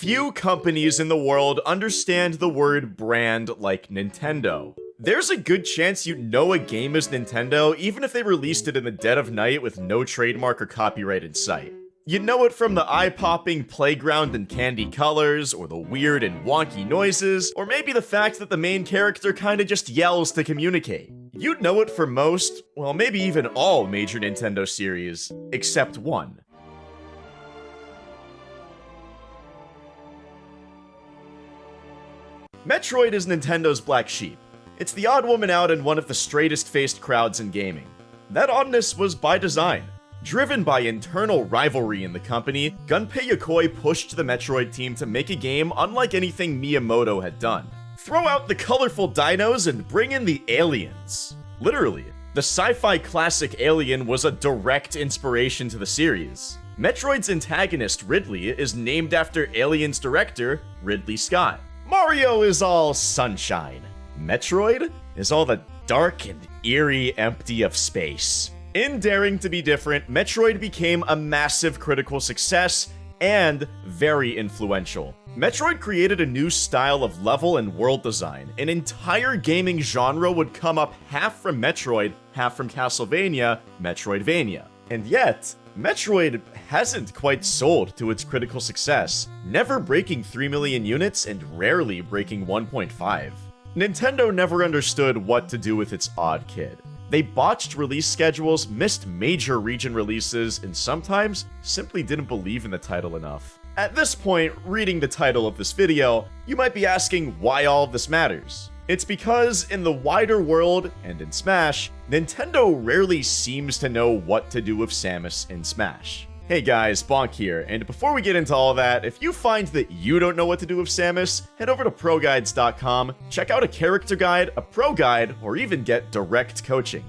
Few companies in the world understand the word brand like Nintendo. There's a good chance you know a game is Nintendo even if they released it in the dead of night with no trademark or copyright in sight. You know it from the eye-popping playground and candy colors, or the weird and wonky noises, or maybe the fact that the main character kinda just yells to communicate. You'd know it for most, well maybe even all major Nintendo series, except one. Metroid is Nintendo's black sheep. It's the odd woman out in one of the straightest-faced crowds in gaming. That oddness was by design. Driven by internal rivalry in the company, Gunpei Yokoi pushed the Metroid team to make a game unlike anything Miyamoto had done. Throw out the colorful dinos and bring in the aliens. Literally, the sci-fi classic Alien was a direct inspiration to the series. Metroid's antagonist, Ridley, is named after Alien's director, Ridley Scott. Mario is all sunshine. Metroid is all the dark and eerie empty of space. In daring to be different, Metroid became a massive critical success and very influential. Metroid created a new style of level and world design. An entire gaming genre would come up half from Metroid, half from Castlevania, Metroidvania. And yet, Metroid hasn't quite sold to its critical success, never breaking 3 million units and rarely breaking 1.5. Nintendo never understood what to do with its odd kid. They botched release schedules, missed major region releases, and sometimes simply didn't believe in the title enough. At this point, reading the title of this video, you might be asking why all of this matters. It's because in the wider world, and in Smash, Nintendo rarely seems to know what to do with Samus in Smash. Hey guys, Bonk here, and before we get into all that, if you find that you don't know what to do with Samus, head over to ProGuides.com, check out a character guide, a pro guide, or even get direct coaching.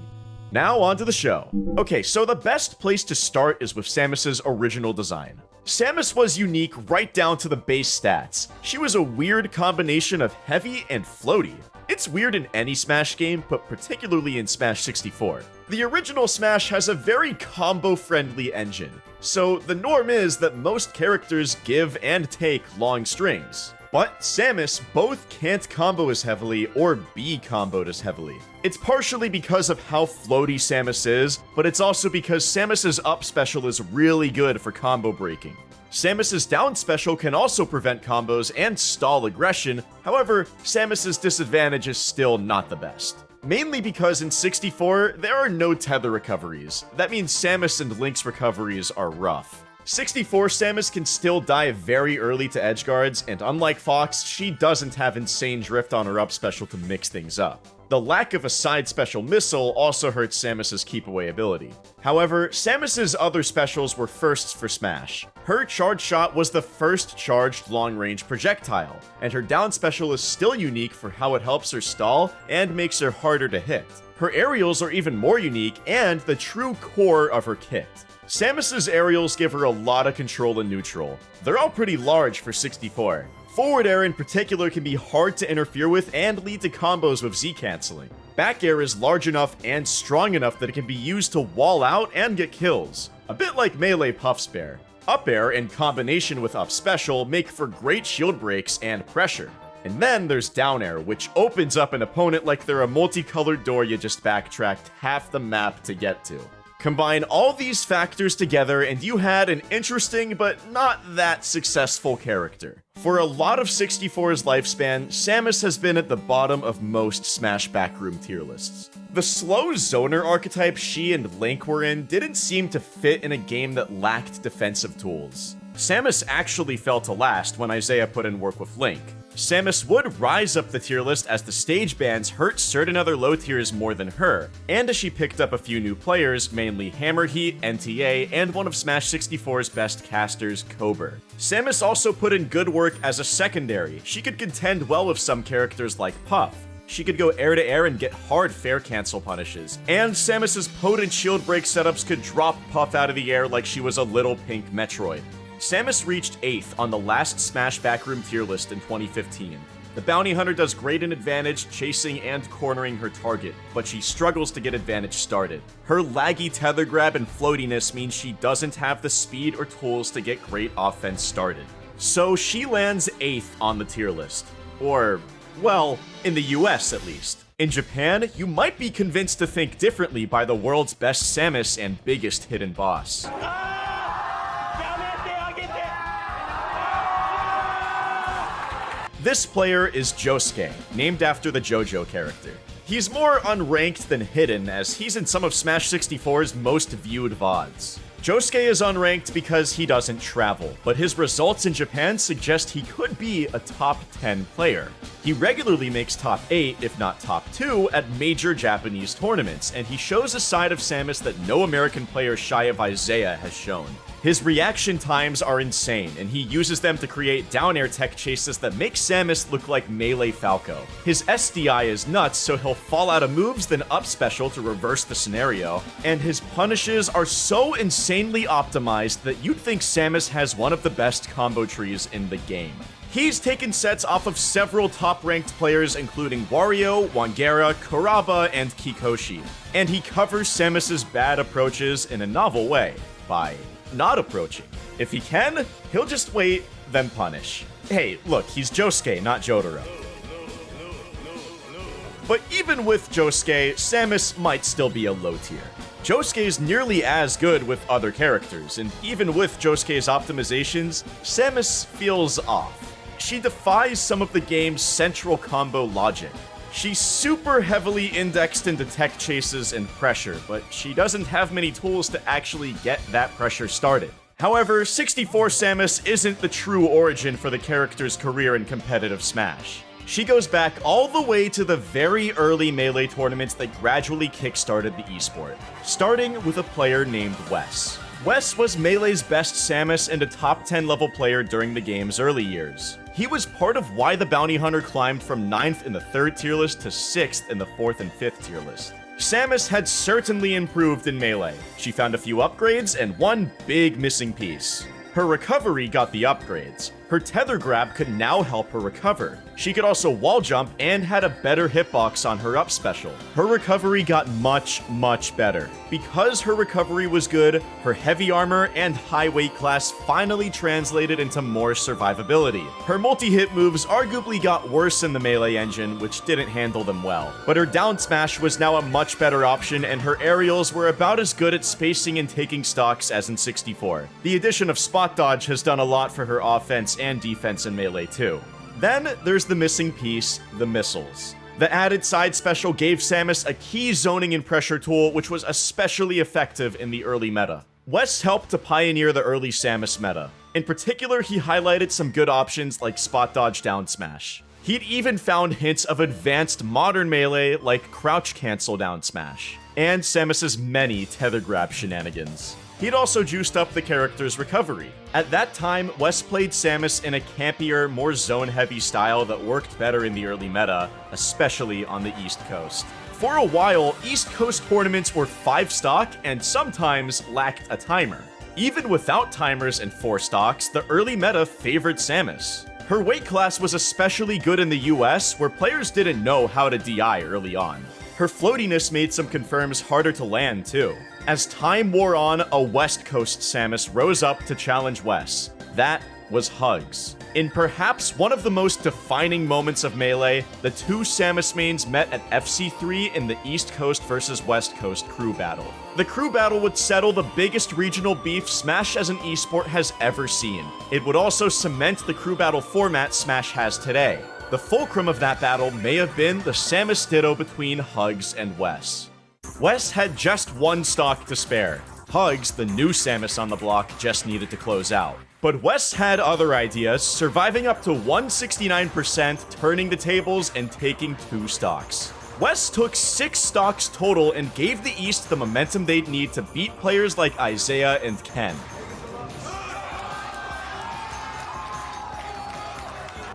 Now on to the show. Okay, so the best place to start is with Samus's original design. Samus was unique right down to the base stats. She was a weird combination of heavy and floaty. It's weird in any Smash game, but particularly in Smash 64. The original Smash has a very combo-friendly engine, so the norm is that most characters give and take long strings. But Samus both can't combo as heavily or be comboed as heavily. It's partially because of how floaty Samus is, but it's also because Samus's up special is really good for combo breaking. Samus's down special can also prevent combos and stall aggression, however, Samus's disadvantage is still not the best. Mainly because in 64, there are no tether recoveries. That means Samus and Link's recoveries are rough. 64 Samus can still die very early to edge guards, and unlike Fox, she doesn't have insane drift on her up special to mix things up. The lack of a side special missile also hurts Samus's keep away ability. However, Samus's other specials were firsts for Smash. Her charge shot was the first charged long-range projectile, and her down special is still unique for how it helps her stall and makes her harder to hit. Her aerials are even more unique and the true core of her kit. Samus's aerials give her a lot of control in neutral. They're all pretty large for 64, Forward air in particular can be hard to interfere with and lead to combos with Z canceling. Back air is large enough and strong enough that it can be used to wall out and get kills, a bit like melee Puff's bair. Up air in combination with up special make for great shield breaks and pressure. And then there's down air, which opens up an opponent like they're a multicolored door you just backtracked half the map to get to. Combine all these factors together and you had an interesting but not that successful character. For a lot of 64's lifespan, Samus has been at the bottom of most Smash backroom tier lists. The slow zoner archetype she and Link were in didn't seem to fit in a game that lacked defensive tools. Samus actually fell to last when Isaiah put in work with Link. Samus would rise up the tier list as the stage bans hurt certain other low tiers more than her, and as she picked up a few new players, mainly Hammerheat, NTA, and one of Smash 64's best casters, Kober. Samus also put in good work as a secondary. She could contend well with some characters like Puff, she could go air to air and get hard fair cancel punishes. And Samus's potent shield break setups could drop Puff out of the air like she was a little pink Metroid. Samus reached 8th on the last Smash Backroom tier list in 2015. The Bounty Hunter does great in advantage, chasing and cornering her target, but she struggles to get advantage started. Her laggy tether grab and floatiness means she doesn't have the speed or tools to get great offense started. So she lands 8th on the tier list. Or, well, in the US at least. In Japan, you might be convinced to think differently by the world's best Samus and biggest hidden boss. This player is Josuke, named after the JoJo character. He's more unranked than hidden, as he's in some of Smash 64's most viewed VODs. Josuke is unranked because he doesn't travel, but his results in Japan suggest he could be a top 10 player. He regularly makes top 8, if not top 2, at major Japanese tournaments, and he shows a side of Samus that no American player shy of Isaiah has shown. His reaction times are insane, and he uses them to create down air tech chases that make Samus look like Melee Falco. His SDI is nuts, so he'll fall out of moves, then up special to reverse the scenario, and his punishes are so insanely optimized that you'd think Samus has one of the best combo trees in the game. He's taken sets off of several top-ranked players including Wario, Wangera, Kuraba, and Kikoshi. And he covers Samus's bad approaches in a novel way, by not approaching. If he can, he'll just wait, then punish. Hey, look, he's Josuke, not Jotaro. But even with Josuke, Samus might still be a low tier. Josuke's nearly as good with other characters, and even with Josuke's optimizations, Samus feels off. She defies some of the game's central combo logic. She's super heavily indexed into tech chases and pressure, but she doesn't have many tools to actually get that pressure started. However, 64 Samus isn't the true origin for the character's career in competitive Smash. She goes back all the way to the very early Melee tournaments that gradually kickstarted the esport, starting with a player named Wes. Wes was Melee's best Samus and a top 10 level player during the game's early years. He was part of why the Bounty Hunter climbed from 9th in the 3rd tier list to 6th in the 4th and 5th tier list. Samus had certainly improved in Melee. She found a few upgrades and one big missing piece. Her recovery got the upgrades. Her tether grab could now help her recover. She could also wall jump and had a better hitbox on her up special. Her recovery got much, much better. Because her recovery was good, her heavy armor and high weight class finally translated into more survivability. Her multi-hit moves arguably got worse in the melee engine, which didn't handle them well. But her down smash was now a much better option and her aerials were about as good at spacing and taking stocks as in 64. The addition of spot dodge has done a lot for her offense and defense in Melee too. Then there's the missing piece, the missiles. The added side special gave Samus a key zoning and pressure tool, which was especially effective in the early meta. Wes helped to pioneer the early Samus meta. In particular, he highlighted some good options like spot dodge down smash. He'd even found hints of advanced modern melee like crouch cancel down smash, and Samus's many tether grab shenanigans. He'd also juiced up the character's recovery. At that time, Wes played Samus in a campier, more zone-heavy style that worked better in the early meta, especially on the East Coast. For a while, East Coast tournaments were 5 stock and sometimes lacked a timer. Even without timers and 4 stocks, the early meta favored Samus. Her weight class was especially good in the US, where players didn't know how to DI early on. Her floatiness made some confirms harder to land too. As time wore on, a West Coast Samus rose up to challenge Wes. That was Hugs. In perhaps one of the most defining moments of Melee, the two Samus mains met at FC3 in the East Coast versus West Coast crew battle. The crew battle would settle the biggest regional beef Smash as an esport has ever seen. It would also cement the crew battle format Smash has today. The fulcrum of that battle may have been the Samus Ditto between Hugs and Wes. Wes had just one stock to spare. Hugs, the new Samus on the block, just needed to close out. But Wes had other ideas, surviving up to 169%, turning the tables, and taking two stocks. Wes took six stocks total and gave the East the momentum they'd need to beat players like Isaiah and Ken.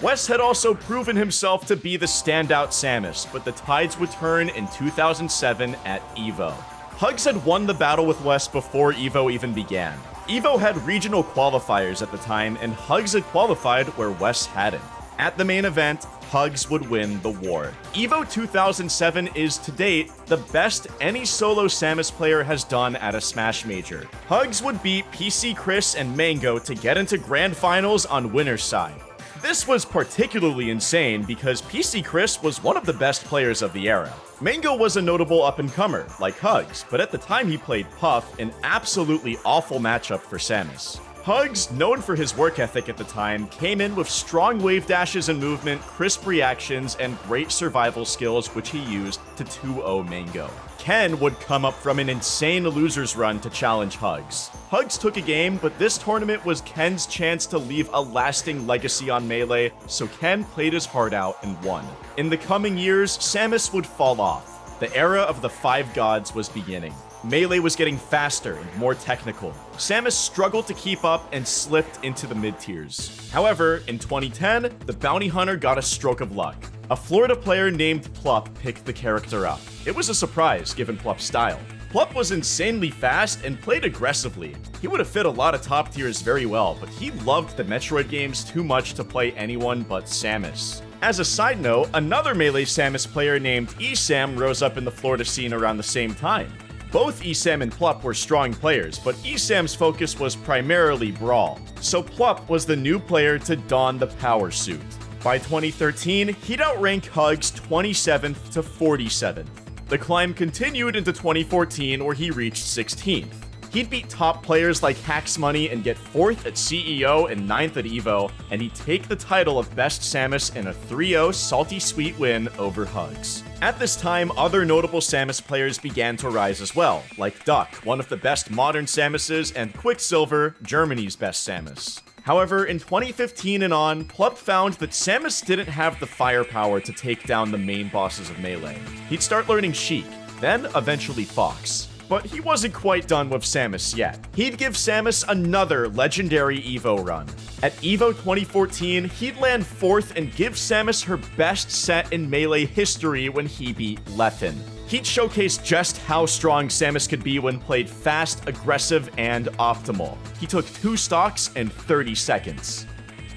Wes had also proven himself to be the standout Samus, but the tides would turn in 2007 at EVO. Hugs had won the battle with Wes before EVO even began. EVO had regional qualifiers at the time, and Hugs had qualified where Wes hadn't. At the main event, Hugs would win the war. EVO 2007 is to date the best any solo Samus player has done at a Smash Major. Hugs would beat PC Chris and Mango to get into grand finals on winner's side. This was particularly insane because PC Chris was one of the best players of the era. Mango was a notable up-and-comer, like Hugs, but at the time he played Puff, an absolutely awful matchup for Samus. Hugs, known for his work ethic at the time, came in with strong wave dashes and movement, crisp reactions, and great survival skills which he used to 2-0 Mango. Ken would come up from an insane loser's run to challenge Hugs. Hugs took a game, but this tournament was Ken's chance to leave a lasting legacy on Melee, so Ken played his heart out and won. In the coming years, Samus would fall off. The era of the Five Gods was beginning. Melee was getting faster and more technical. Samus struggled to keep up and slipped into the mid-tiers. However, in 2010, the bounty hunter got a stroke of luck. A Florida player named Plup picked the character up. It was a surprise, given Plup's style. Plup was insanely fast and played aggressively. He would have fit a lot of top tiers very well, but he loved the Metroid games too much to play anyone but Samus. As a side note, another Melee Samus player named Esam rose up in the Florida scene around the same time. Both Esam and Plup were strong players, but Esam's focus was primarily Brawl, so Plup was the new player to don the power suit. By 2013, he'd outrank Hugs 27th to 47th. The climb continued into 2014 where he reached 16th. He'd beat top players like Hax Money and get 4th at CEO and 9th at EVO, and he'd take the title of Best Samus in a 3-0 Salty Suite win over Hugs. At this time, other notable Samus players began to rise as well, like Duck, one of the best modern Samuses, and Quicksilver, Germany's best Samus. However, in 2015 and on, Plup found that Samus didn't have the firepower to take down the main bosses of Melee. He'd start learning Sheik, then eventually Fox but he wasn't quite done with Samus yet. He'd give Samus another legendary EVO run. At EVO 2014, he'd land 4th and give Samus her best set in Melee history when he beat Leffen. He'd showcase just how strong Samus could be when played fast, aggressive, and optimal. He took 2 stocks in 30 seconds.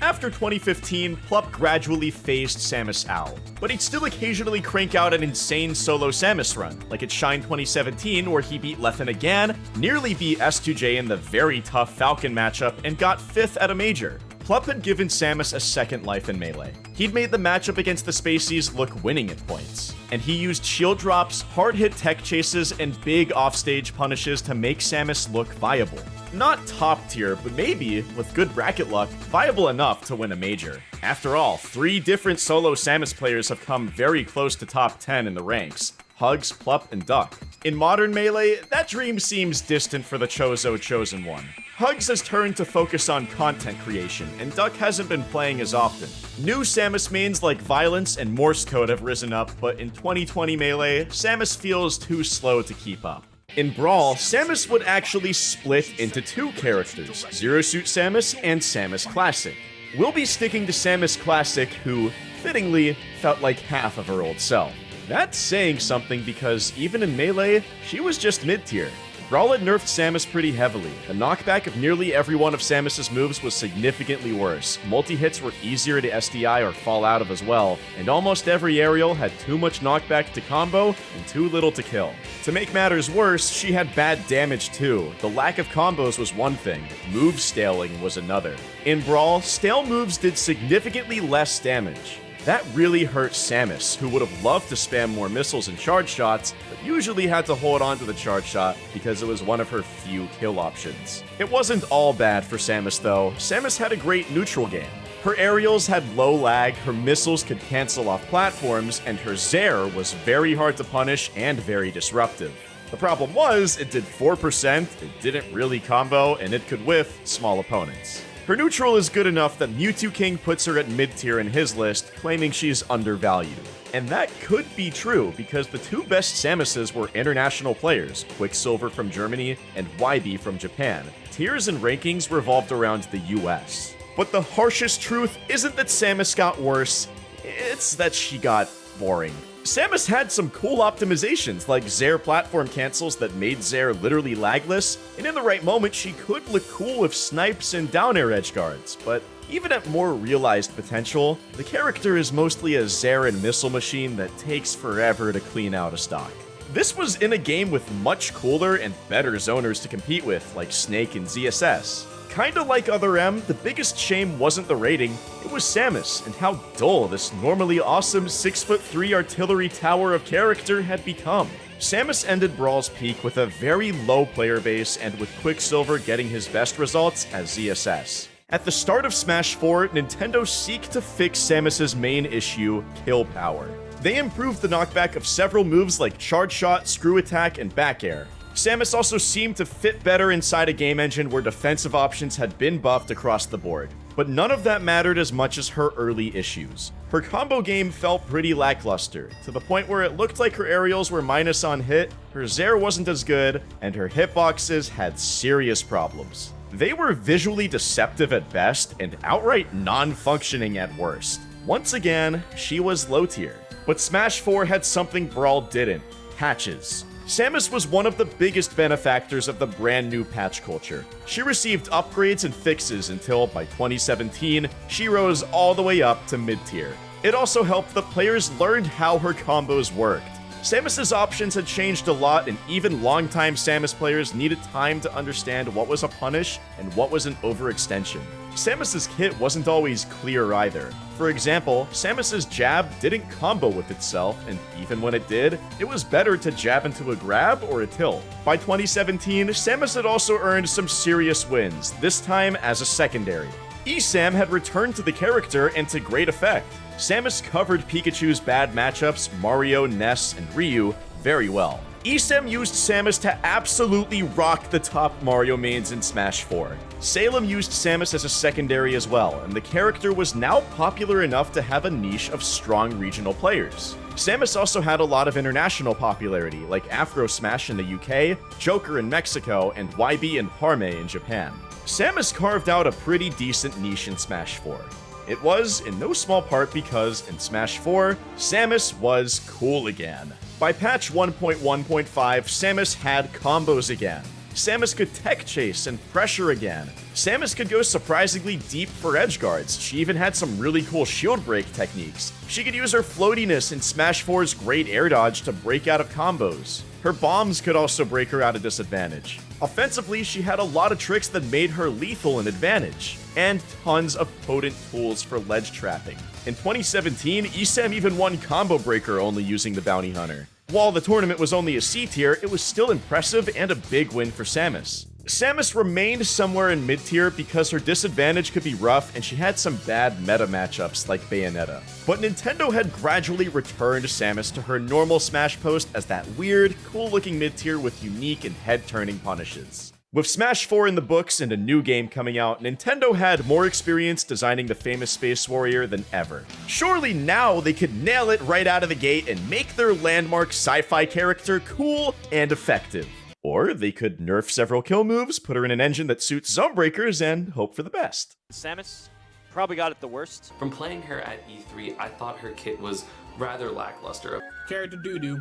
After 2015, Plup gradually phased Samus out, but he'd still occasionally crank out an insane solo Samus run, like at Shine 2017 where he beat Leffen again, nearly beat S2J in the very tough Falcon matchup, and got 5th at a major. Plup had given Samus a second life in Melee. He'd made the matchup against the Spaceys look winning at points, and he used shield drops, hard hit tech chases, and big offstage punishes to make Samus look viable. Not top tier, but maybe, with good bracket luck, viable enough to win a major. After all, three different solo Samus players have come very close to top 10 in the ranks. Hugs, Plup, and Duck. In modern Melee, that dream seems distant for the Chozo Chosen One. Hugs has turned to focus on content creation, and Duck hasn't been playing as often. New Samus mains like Violence and Morse Code have risen up, but in 2020 Melee, Samus feels too slow to keep up. In Brawl, Samus would actually split into two characters, Zero Suit Samus and Samus Classic. We'll be sticking to Samus Classic, who, fittingly, felt like half of her old self. That's saying something because even in Melee, she was just mid-tier. Brawl had nerfed Samus pretty heavily. The knockback of nearly every one of Samus's moves was significantly worse. Multi-hits were easier to SDI or fall out of as well, and almost every aerial had too much knockback to combo and too little to kill. To make matters worse, she had bad damage too. The lack of combos was one thing, move staling was another. In Brawl, stale moves did significantly less damage. That really hurt Samus, who would have loved to spam more missiles and charge shots, but usually had to hold on to the charge shot because it was one of her few kill options. It wasn't all bad for Samus though. Samus had a great neutral game. Her aerials had low lag, her missiles could cancel off platforms, and her Zair was very hard to punish and very disruptive. The problem was, it did 4%, it didn't really combo, and it could whiff small opponents. Her neutral is good enough that Mew2King puts her at mid-tier in his list, claiming she's undervalued. And that could be true, because the two best Samuses were international players, Quicksilver from Germany and YB from Japan. Tiers and rankings revolved around the US. But the harshest truth isn't that Samus got worse, it's that she got boring. Samus had some cool optimizations, like Zair platform cancels that made Zair literally lagless, and in the right moment she could look cool with snipes and down air edge guards, but Even at more realized potential, the character is mostly a Zarin missile machine that takes forever to clean out a stock. This was in a game with much cooler and better zoners to compete with, like Snake and ZSS. Kinda like Other M, the biggest shame wasn't the rating, it was Samus, and how dull this normally awesome 6'3 artillery tower of character had become. Samus ended Brawl's peak with a very low player base and with Quicksilver getting his best results as ZSS. At the start of Smash 4, Nintendo seeked to fix Samus's main issue, kill power. They improved the knockback of several moves like Charge Shot, Screw Attack, and Back Air, Samus also seemed to fit better inside a game engine where defensive options had been buffed across the board. But none of that mattered as much as her early issues. Her combo game felt pretty lackluster, to the point where it looked like her aerials were minus on hit, her Zair wasn't as good, and her hitboxes had serious problems. They were visually deceptive at best and outright non-functioning at worst. Once again, she was low tier. But Smash 4 had something Brawl didn't, patches. Samus was one of the biggest benefactors of the brand new patch culture. She received upgrades and fixes until, by 2017, she rose all the way up to mid-tier. It also helped the players learn how her combos worked. Samus's options had changed a lot, and even longtime Samus players needed time to understand what was a punish and what was an overextension. Samus's kit wasn't always clear either. For example, Samus's jab didn't combo with itself, and even when it did, it was better to jab into a grab or a tilt. By 2017, Samus had also earned some serious wins, this time as a secondary. ESAM had returned to the character and to great effect. Samus covered Pikachu's bad matchups, Mario, Ness, and Ryu, very well. ESAM used Samus to absolutely rock the top Mario mains in Smash 4. Salem used Samus as a secondary as well, and the character was now popular enough to have a niche of strong regional players. Samus also had a lot of international popularity, like Afro Smash in the UK, Joker in Mexico, and YB and Parme in Japan. Samus carved out a pretty decent niche in Smash 4. It was, in no small part, because in Smash 4, Samus was cool again. By patch 1.1.5, Samus had combos again. Samus could tech chase and pressure again. Samus could go surprisingly deep for edge guards. She even had some really cool shield break techniques. She could use her floatiness in Smash 4's great air dodge to break out of combos. Her bombs could also break her out of disadvantage. Offensively, she had a lot of tricks that made her lethal an advantage, and tons of potent tools for ledge trapping. In 2017, ESAM even won Combo Breaker only using the Bounty Hunter. While the tournament was only a C tier, it was still impressive and a big win for Samus. Samus remained somewhere in mid tier because her disadvantage could be rough and she had some bad meta matchups like Bayonetta. But Nintendo had gradually returned Samus to her normal Smash post as that weird, cool looking mid tier with unique and head turning punishes. With Smash 4 in the books and a new game coming out, Nintendo had more experience designing the famous Space Warrior than ever. Surely now they could nail it right out of the gate and make their landmark sci-fi character cool and effective. Or they could nerf several kill moves, put her in an engine that suits zone breakers, and hope for the best. Samus probably got it the worst. From playing her at E3, I thought her kit was rather lackluster. Character doo-doo.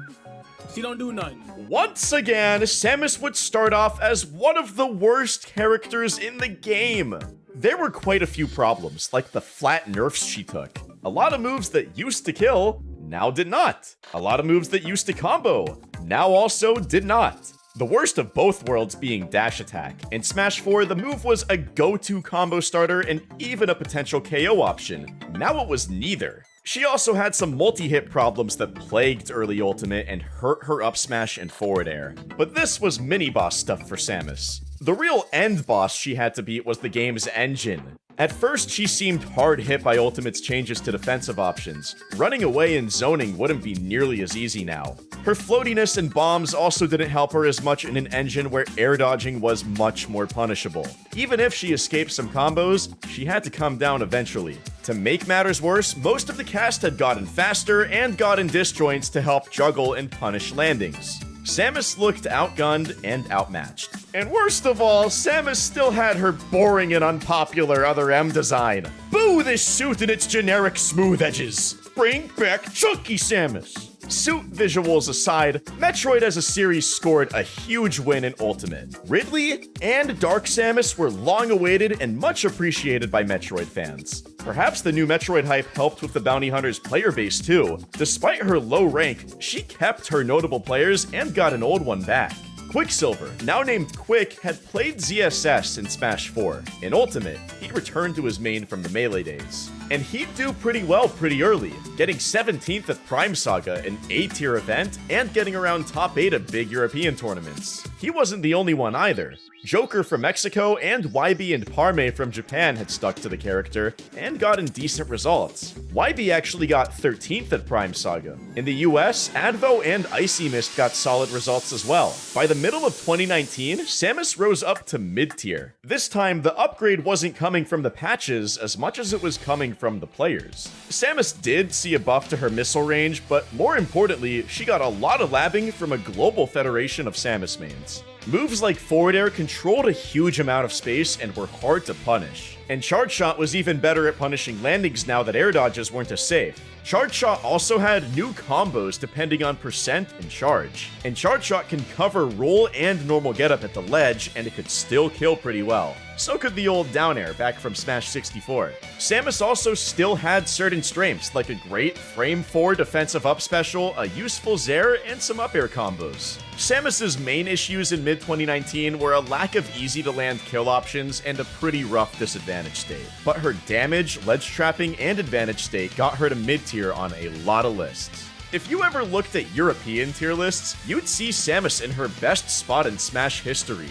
She don't do nothing. Once again, Samus would start off as one of the worst characters in the game. There were quite a few problems, like the flat nerfs she took. A lot of moves that used to kill, now did not. A lot of moves that used to combo, now also did not. The worst of both worlds being dash attack. In Smash 4, the move was a go-to combo starter and even a potential KO option. Now it was neither. She also had some multi-hit problems that plagued early Ultimate and hurt her up smash and forward air. But this was mini-boss stuff for Samus. The real end boss she had to beat was the game's engine. At first, she seemed hard hit by Ultimate's changes to defensive options. Running away and zoning wouldn't be nearly as easy now. Her floatiness and bombs also didn't help her as much in an engine where air dodging was much more punishable. Even if she escaped some combos, she had to come down eventually. To make matters worse, most of the cast had gotten faster and gotten disjoints to help juggle and punish landings. Samus looked outgunned and outmatched. And worst of all, Samus still had her boring and unpopular Other M design. Boo this suit and its generic smooth edges! Bring back Chunky Samus! Suit visuals aside, Metroid as a series scored a huge win in Ultimate. Ridley and Dark Samus were long awaited and much appreciated by Metroid fans. Perhaps the new Metroid hype helped with the Bounty Hunter's player base too. Despite her low rank, she kept her notable players and got an old one back. Quicksilver, now named Quick, had played ZSS in Smash 4. In Ultimate, he returned to his main from the Melee days. And he'd do pretty well pretty early, getting 17th at Prime Saga, an A-tier event, and getting around top 8 at big European tournaments. He wasn't the only one either. Joker from Mexico and YB and Parme from Japan had stuck to the character and gotten decent results. YB actually got 13th at Prime Saga. In the US, Advo and Icy Mist got solid results as well. By the middle of 2019, Samus rose up to mid-tier. This time, the upgrade wasn't coming from the patches as much as it was coming from the players. Samus did see a buff to her missile range, but more importantly, she got a lot of labbing from a global federation of Samus mains. Moves like forward air controlled a huge amount of space and were hard to punish. And Charge Shot was even better at punishing landings now that air dodges weren't as safe. Charge Shot also had new combos depending on percent and charge. And Charge Shot can cover roll and normal getup at the ledge, and it could still kill pretty well. So could the old down air back from Smash 64. Samus also still had certain strengths, like a great frame 4 defensive up special, a useful Zair, and some up air combos. Samus's main issues in mid-2019 were a lack of easy-to-land kill options and a pretty rough disadvantage state. But her damage, ledge trapping, and advantage state got her to mid-tier on a lot of lists. If you ever looked at European tier lists, you'd see Samus in her best spot in Smash history,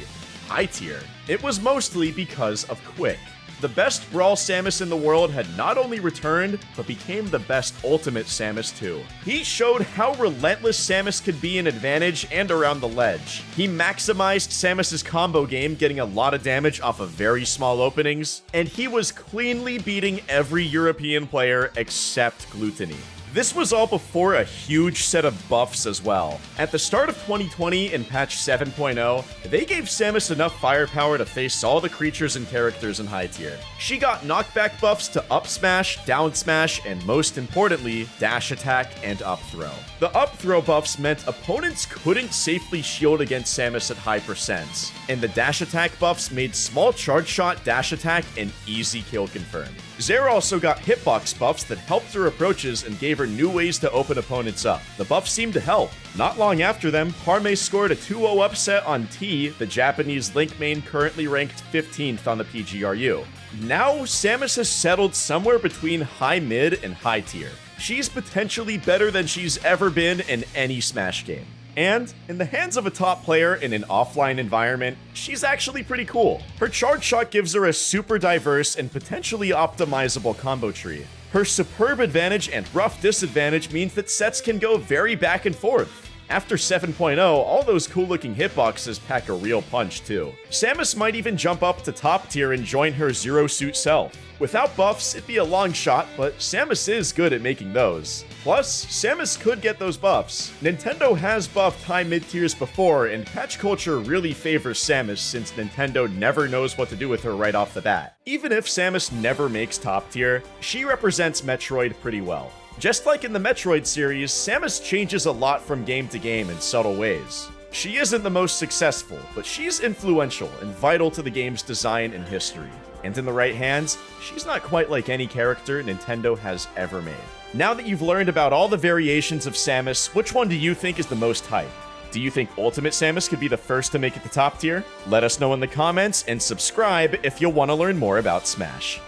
high tier. It was mostly because of Quick. The best Brawl Samus in the world had not only returned, but became the best Ultimate Samus too. He showed how relentless Samus could be in advantage and around the ledge. He maximized Samus's combo game, getting a lot of damage off of very small openings, and he was cleanly beating every European player except Gluttony. This was all before a huge set of buffs as well. At the start of 2020 in patch 7.0, they gave Samus enough firepower to face all the creatures and characters in high tier. She got knockback buffs to up smash, down smash, and most importantly, dash attack and up throw. The up throw buffs meant opponents couldn't safely shield against Samus at high percents, and the dash attack buffs made small charge shot dash attack an easy kill confirm. Zair also got hitbox buffs that helped her approaches and gave her new ways to open opponents up. The buffs seemed to help. Not long after them, Parme scored a 2-0 upset on Tea, the Japanese Link main currently ranked 15th on the PGRU. Now, Samus has settled somewhere between high mid and high tier. She's potentially better than she's ever been in any Smash game. And, in the hands of a top player in an offline environment, she's actually pretty cool. Her charge shot gives her a super diverse and potentially optimizable combo tree. Her superb advantage and rough disadvantage means that sets can go very back and forth. After 7.0, all those cool looking hitboxes pack a real punch too. Samus might even jump up to top tier and join her zero suit self. Without buffs, it'd be a long shot, but Samus is good at making those. Plus, Samus could get those buffs. Nintendo has buffed high mid tiers before, and patch culture really favors Samus since Nintendo never knows what to do with her right off the bat. Even if Samus never makes top tier, she represents Metroid pretty well. Just like in the Metroid series, Samus changes a lot from game to game in subtle ways. She isn't the most successful, but she's influential and vital to the game's design and history. And in the right hands, she's not quite like any character Nintendo has ever made. Now that you've learned about all the variations of Samus, which one do you think is the most hype? Do you think Ultimate Samus could be the first to make it to top tier? Let us know in the comments and subscribe if you'll want to learn more about Smash.